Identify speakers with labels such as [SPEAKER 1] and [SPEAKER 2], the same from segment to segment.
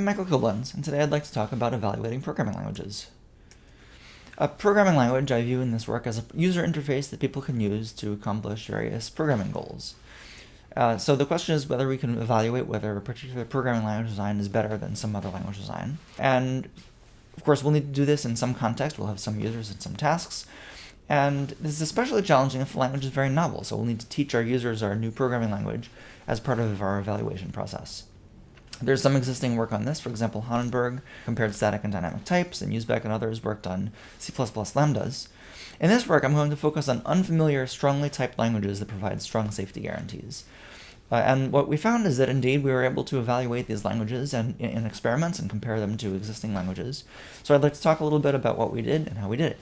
[SPEAKER 1] I'm Michael Coblenz, and today I'd like to talk about evaluating programming languages. A programming language I view in this work as a user interface that people can use to accomplish various programming goals. Uh, so the question is whether we can evaluate whether a particular programming language design is better than some other language design. And of course, we'll need to do this in some context. We'll have some users and some tasks. And this is especially challenging if the language is very novel, so we'll need to teach our users our new programming language as part of our evaluation process. There's some existing work on this. For example, Hanenberg compared static and dynamic types, and Uesbeck and others worked on C++ lambdas. In this work, I'm going to focus on unfamiliar, strongly typed languages that provide strong safety guarantees. Uh, and what we found is that indeed we were able to evaluate these languages and, in, in experiments and compare them to existing languages. So I'd like to talk a little bit about what we did and how we did it.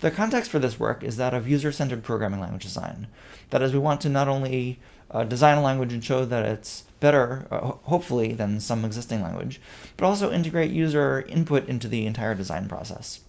[SPEAKER 1] The context for this work is that of user-centered programming language design. That is, we want to not only uh, design a language and show that it's better, uh, hopefully, than some existing language, but also integrate user input into the entire design process.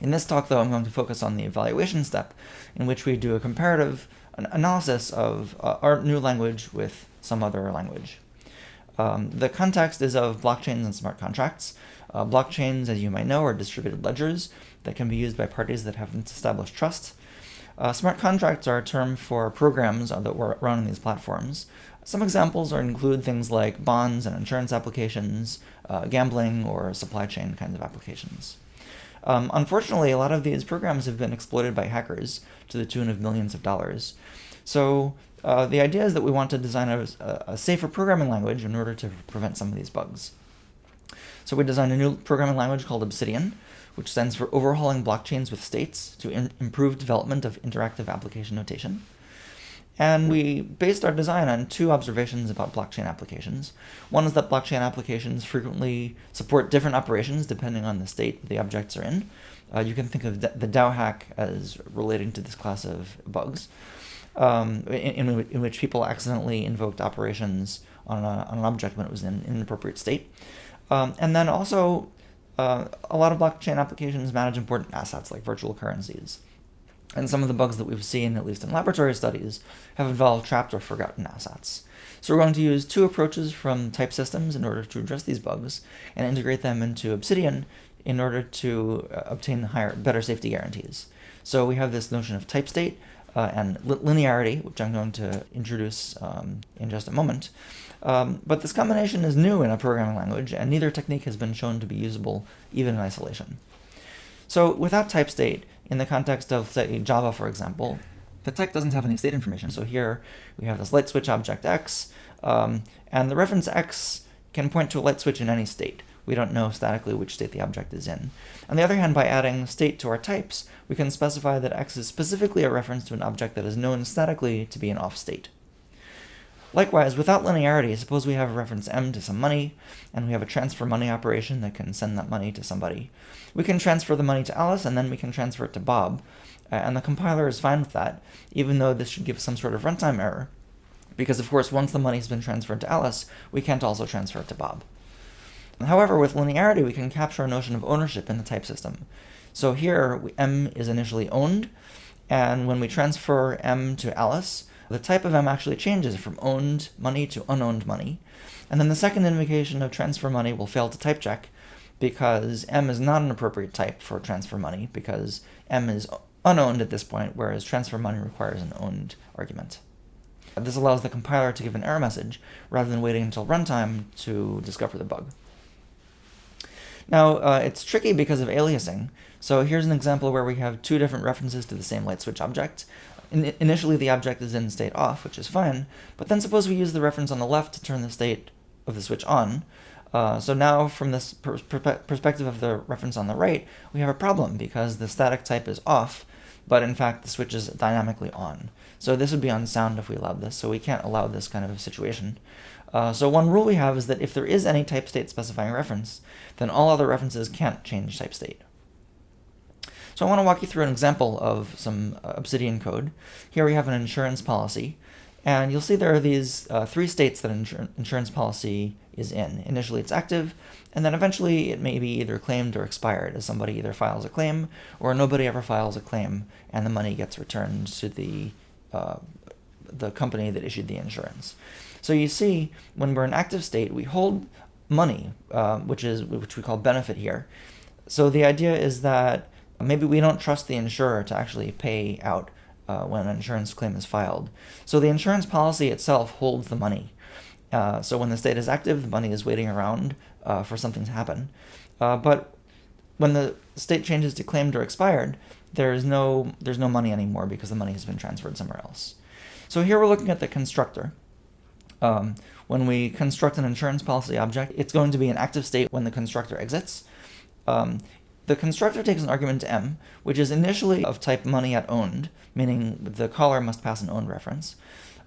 [SPEAKER 1] In this talk, though, I'm going to focus on the evaluation step, in which we do a comparative analysis of uh, our new language with some other language. Um, the context is of blockchains and smart contracts. Uh, blockchains, as you might know, are distributed ledgers that can be used by parties that haven't established trust. Uh, smart contracts are a term for programs that run on these platforms. Some examples are include things like bonds and insurance applications, uh, gambling, or supply chain kinds of applications. Um, unfortunately, a lot of these programs have been exploited by hackers to the tune of millions of dollars. So uh, the idea is that we want to design a, a, safer programming language in order to prevent some of these bugs. So we designed a new programming language called Obsidian, which stands for Overhauling Blockchains with States to improve development of interactive application notation. And we based our design on two observations about blockchain applications. One is that blockchain applications frequently support different operations depending on the state the objects are in. Uh, you can think of the DAO hack as relating to this class of bugs, um, in, in, which people accidentally invoked operations on, a, on an object when it was in an inappropriate state. Um, and then also, uh, a lot of blockchain applications manage important assets like virtual currencies. And some of the bugs that we've seen, at least in laboratory studies, have involved trapped or forgotten assets. So we're going to use two approaches from type systems in order to address these bugs and integrate them into Obsidian in order to uh, obtain higher, better safety guarantees. So we have this notion of type state uh, and li linearity, which I'm going to introduce um, in just a moment. Um, but this combination is new in a programming language, and neither technique has been shown to be usable even in isolation. So without type state, in the context of, say, Java, for example, the type doesn't have any state information. So here we have this light switch object x, um, and the reference x can point to a light switch in any state. We don't know statically which state the object is in. On the other hand, by adding state to our types, we can specify that x is specifically a reference to an object that is known statically to be an off state. Likewise, without linearity, suppose we have a reference m to some money, and we have a transfer money operation that can send that money to somebody. We can transfer the money to Alice, and then we can transfer it to Bob, and the compiler is fine with that, even though this should give some sort of runtime error, because of course once the money's been transferred to Alice, we can't also transfer it to Bob. However, with linearity, we can capture a notion of ownership in the type system. So here, m is initially owned, and when we transfer m to Alice, the type of M actually changes from owned money to unowned money. And then the second invocation of transfer money will fail to type check because M is not an appropriate type for transfer money because M is unowned at this point, whereas transfer money requires an owned argument. This allows the compiler to give an error message rather than waiting until runtime to discover the bug. Now, uh, it's tricky because of aliasing. So here's an example where we have two different references to the same light switch object. In initially, the object is in state off, which is fine, but then suppose we use the reference on the left to turn the state of the switch on. Uh, so now, from this per perspective of the reference on the right, we have a problem because the static type is off, but in fact the switch is dynamically on. So this would be unsound if we allowed this, so we can't allow this kind of situation. Uh, so one rule we have is that if there is any type state specifying reference, then all other references can't change type state. So I want to walk you through an example of some uh, Obsidian code. Here we have an insurance policy, and you'll see there are these uh, three states that an insur insurance policy is in. Initially it's active, and then eventually it may be either claimed or expired, as somebody either files a claim or nobody ever files a claim, and the money gets returned to the, uh, the company that issued the insurance. So you see, when we're in active state, we hold money, uh, which is which we call benefit here. So the idea is that maybe we don't trust the insurer to actually pay out uh, when an insurance claim is filed. So the insurance policy itself holds the money. Uh, so when the state is active, the money is waiting around uh, for something to happen. Uh, but when the state changes to claimed or expired, there's no there's no money anymore because the money has been transferred somewhere else. So here we're looking at the constructor. Um, when we construct an insurance policy object, it's going to be an active state when the constructor exits. Um, the constructor takes an argument m, which is initially of type money at owned, meaning the caller must pass an owned reference.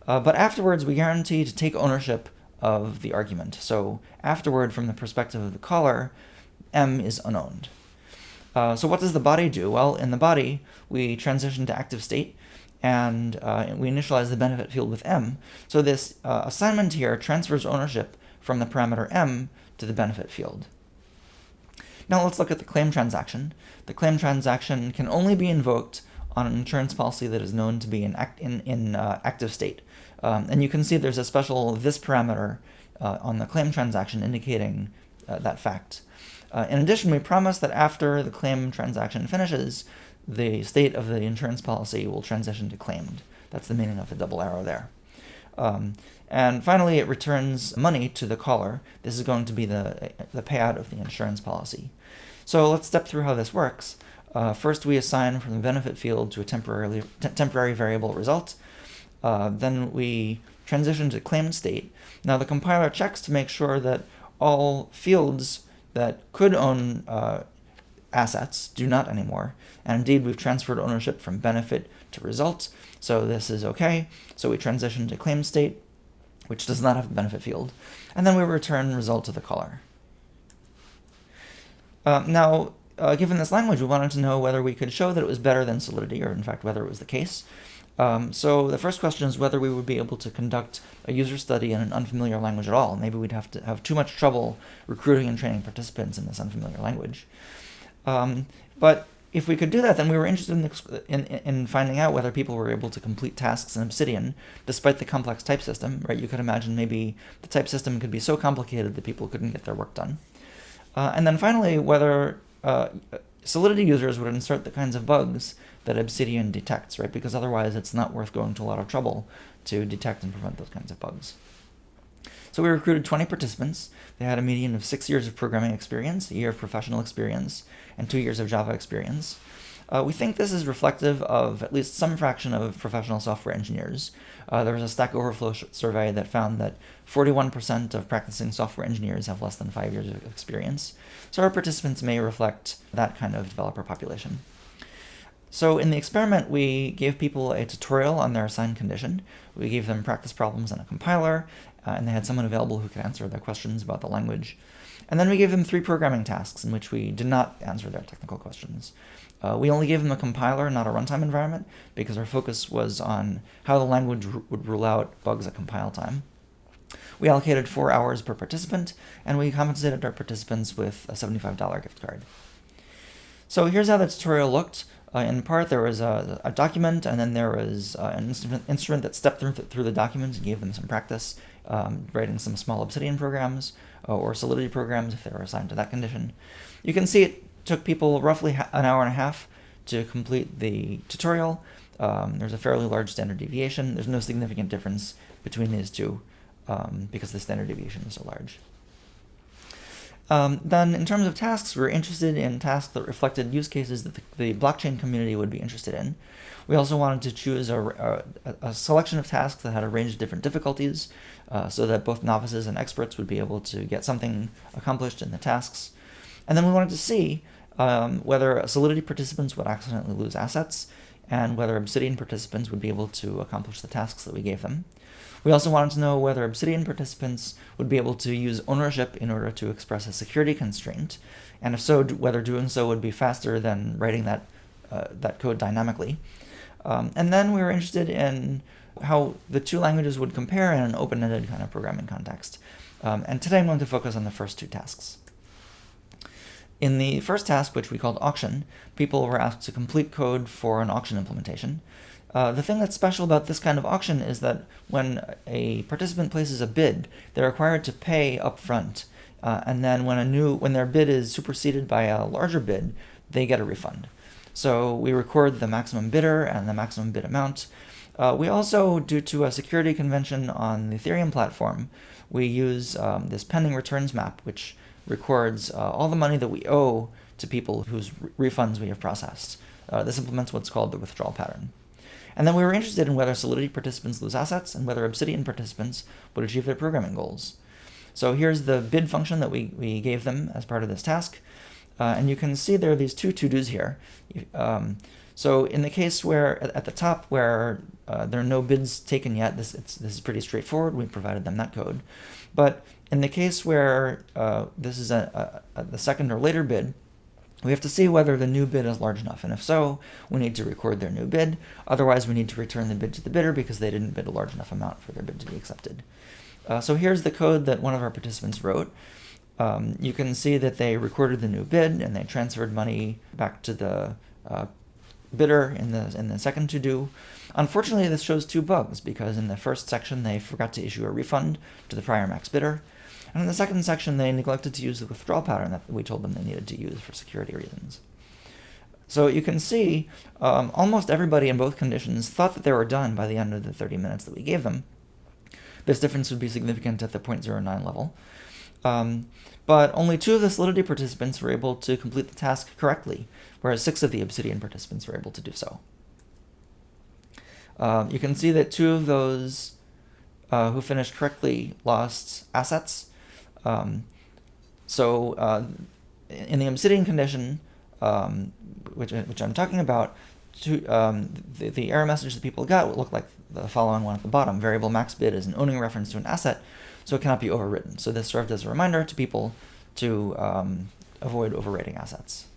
[SPEAKER 1] Uh, but afterwards, we guarantee to take ownership of the argument. So afterward, from the perspective of the caller, m is unowned. Uh, so what does the body do? Well, in the body, we transition to active state, and uh, we initialize the benefit field with m. So this uh, assignment here transfers ownership from the parameter m to the benefit field. Now let's look at the claim transaction. The claim transaction can only be invoked on an insurance policy that is known to be in, act, in, in uh, active state. Um, and you can see there's a special this parameter uh, on the claim transaction indicating uh, that fact. Uh, in addition, we promise that after the claim transaction finishes, the state of the insurance policy will transition to claimed. That's the meaning of the double arrow there. Um, and finally, it returns money to the caller. This is going to be the, the payout of the insurance policy. So let's step through how this works. Uh, first, we assign from the benefit field to a temporarily, temporary variable result. Uh, then we transition to claimed state. Now the compiler checks to make sure that all fields that could own uh, assets do not anymore. And indeed, we've transferred ownership from benefit to result. So this is okay. So we transition to claim state, which does not have a benefit field. And then we return result to the caller. Uh, now, uh, given this language, we wanted to know whether we could show that it was better than Solidity, or in fact, whether it was the case. Um, so the first question is whether we would be able to conduct a user study in an unfamiliar language at all. Maybe we'd have to have too much trouble recruiting and training participants in this unfamiliar language. Um, but if we could do that, then we were interested in, in, in, finding out whether people were able to complete tasks in Obsidian, despite the complex type system, right? You could imagine maybe the type system could be so complicated that people couldn't get their work done. Uh, and then finally, whether uh, Solidity users would insert the kinds of bugs that Obsidian detects, right? Because otherwise it's not worth going to a lot of trouble to detect and prevent those kinds of bugs. So we recruited 20 participants. They had a median of six years of programming experience, a year of professional experience, and two years of Java experience. Uh, we think this is reflective of at least some fraction of professional software engineers. Uh, there was a Stack Overflow survey that found that 41% of practicing software engineers have less than five years of experience. So our participants may reflect that kind of developer population. So in the experiment, we gave people a tutorial on their assigned condition. We gave them practice problems and a compiler, uh, and they had someone available who could answer their questions about the language. And then we gave them three programming tasks in which we did not answer their technical questions. Uh, we only gave them a compiler, not a runtime environment, because our focus was on how the language would rule out bugs at compile time. We allocated four hours per participant, and we compensated our participants with a $75 gift card. So here's how the tutorial looked. Uh, in part, there was a, a, document, and then there was uh, an instrument, that stepped through, through the document and gave them some practice, um, writing some small Obsidian programs uh, or Solidity programs if they were assigned to that condition. You can see it took people roughly an hour and a half to complete the tutorial. Um, there's a fairly large standard deviation. There's no significant difference between these two um, because the standard deviation is so large. Um, then in terms of tasks, we are interested in tasks that reflected use cases that the, the, blockchain community would be interested in. We also wanted to choose a, a, a selection of tasks that had a range of different difficulties uh, so that both novices and experts would be able to get something accomplished in the tasks. And then we wanted to see um, whether Solidity participants would accidentally lose assets and whether Obsidian participants would be able to accomplish the tasks that we gave them. We also wanted to know whether Obsidian participants would be able to use ownership in order to express a security constraint, and if so, whether doing so would be faster than writing that, uh, that code dynamically. Um, and then we were interested in how the two languages would compare in an open-ended kind of programming context. Um, and today I'm going to focus on the first two tasks. In the first task, which we called auction, people were asked to complete code for an auction implementation. Uh, the thing that's special about this kind of auction is that when a participant places a bid, they're required to pay upfront Uh, and then when a new when their bid is superseded by a larger bid, they get a refund. So we record the maximum bidder and the maximum bid amount. Uh, we also, due to a security convention on the Ethereum platform, we use um, this pending returns map, which records uh, all the money that we owe to people whose re refunds we have processed. Uh, this implements what's called the withdrawal pattern. And then we were interested in whether Solidity participants lose assets and whether Obsidian participants would achieve their programming goals. So here's the bid function that we, we gave them as part of this task. Uh, and you can see there are these two to-dos here. Um, so in the case where at the top where uh, there are no bids taken yet, this, this is pretty straightforward. We provided them that code. But in the case where uh, this is a, a, a, the second or later bid, we have to see whether the new bid is large enough. And if so, we need to record their new bid. Otherwise, we need to return the bid to the bidder because they didn't bid a large enough amount for their bid to be accepted. Uh, so here's the code that one of our participants wrote. Um, you can see that they recorded the new bid and they transferred money back to the uh, bidder in the in the second to do. Unfortunately, this shows two bugs because in the first section they forgot to issue a refund to the prior max bidder, and in the second section they neglected to use the withdrawal pattern that we told them they needed to use for security reasons. So you can see um, almost everybody in both conditions thought that they were done by the end of the 30 minutes that we gave them. This difference would be significant at the 0.09 level. Um, but only two of the Solidity participants were able to complete the task correctly, whereas six of the Obsidian participants were able to do so. Um, you can see that two of those uh, who finished correctly lost assets. Um, so uh, in the Obsidian condition, um, which, which I'm talking about, to, um, the, the error message that people got would look like the following one at the bottom. Variable max bid is an owning reference to an asset, so it cannot be overwritten. So this served as a reminder to people to um, avoid overwriting assets.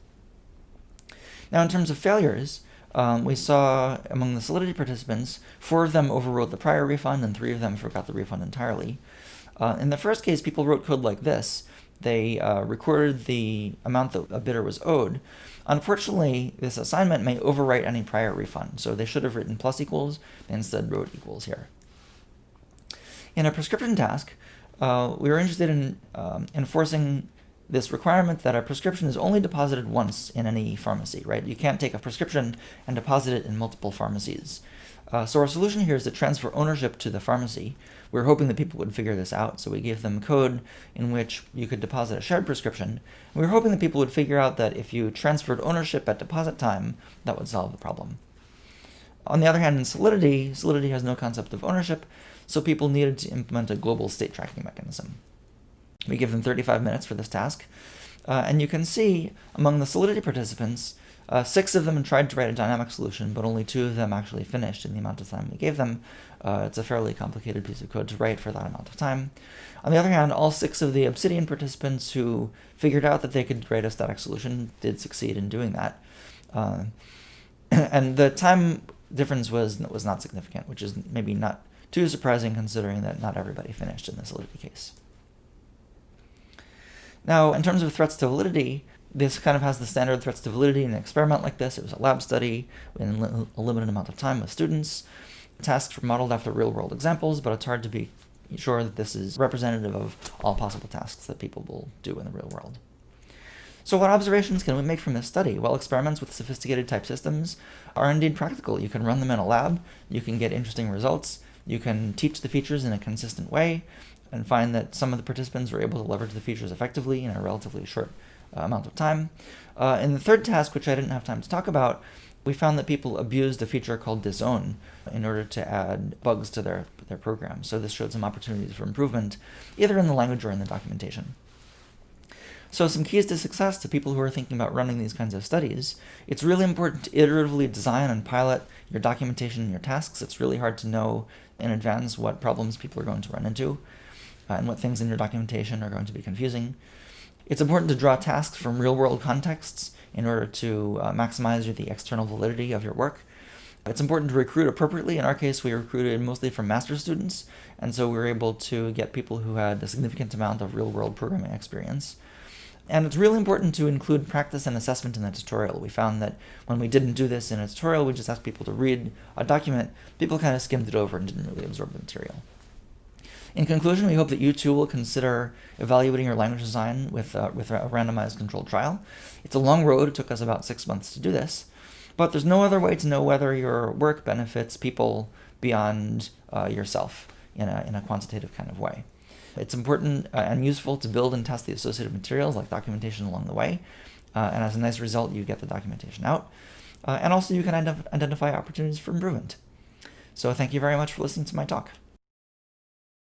[SPEAKER 1] Now in terms of failures, um, we saw among the Solidity participants, four of them overrode the prior refund and three of them forgot the refund entirely. Uh, in the first case, people wrote code like this. They uh, recorded the amount that a bidder was owed. Unfortunately, this assignment may overwrite any prior refund, so they should have written plus equals, they instead wrote equals here. In a prescription task, uh, we were interested in um, enforcing this requirement that a prescription is only deposited once in any pharmacy, right? You can't take a prescription and deposit it in multiple pharmacies. Uh, so our solution here is to transfer ownership to the pharmacy. We were hoping that people would figure this out, so we gave them code in which you could deposit a shared prescription. We were hoping that people would figure out that if you transferred ownership at deposit time, that would solve the problem. On the other hand, in Solidity, Solidity has no concept of ownership, so people needed to implement a global state tracking mechanism. We give them 35 minutes for this task, uh, and you can see among the Solidity participants, uh, six of them tried to write a dynamic solution, but only two of them actually finished in the amount of time we gave them. Uh, it's a fairly complicated piece of code to write for that amount of time. On the other hand, all six of the Obsidian participants who figured out that they could write a static solution did succeed in doing that. Uh, and the time difference was was not significant, which is maybe not too surprising considering that not everybody finished in the Solidity case. Now, in terms of threats to validity, this kind of has the standard threats to validity in an experiment like this. It was a lab study in a limited amount of time with students. Tasks were modeled after real-world examples, but it's hard to be sure that this is representative of all possible tasks that people will do in the real world. So what observations can we make from this study? Well, experiments with sophisticated type systems are indeed practical. You can run them in a lab, you can get interesting results, you can teach the features in a consistent way, and find that some of the participants were able to leverage the features effectively in a relatively short uh, amount of time. Uh, in the third task, which I didn't have time to talk about, we found that people abused a feature called disown in order to add bugs to their, their program. So this showed some opportunities for improvement, either in the language or in the documentation. So some keys to success to people who are thinking about running these kinds of studies. It's really important to iteratively design and pilot your documentation and your tasks. It's really hard to know in advance what problems people are going to run into uh, and what things in your documentation are going to be confusing. It's important to draw tasks from real-world contexts in order to uh, maximize the external validity of your work. It's important to recruit appropriately. In our case, we recruited mostly from master's students, and so we were able to get people who had a significant amount of real-world programming experience. And it's really important to include practice and assessment in the tutorial. We found that when we didn't do this in a tutorial, we just asked people to read a document, people kind of skimmed it over and didn't really absorb the material. In conclusion, we hope that you too will consider evaluating your language design with, uh, with a randomized controlled trial. It's a long road. It took us about six months to do this. But there's no other way to know whether your work benefits people beyond uh, yourself in a, in a quantitative kind of way. It's important uh, and useful to build and test the associated materials like documentation along the way. Uh, and as a nice result, you get the documentation out. Uh, and also you can identify opportunities for improvement. So thank you very much for listening to my talk.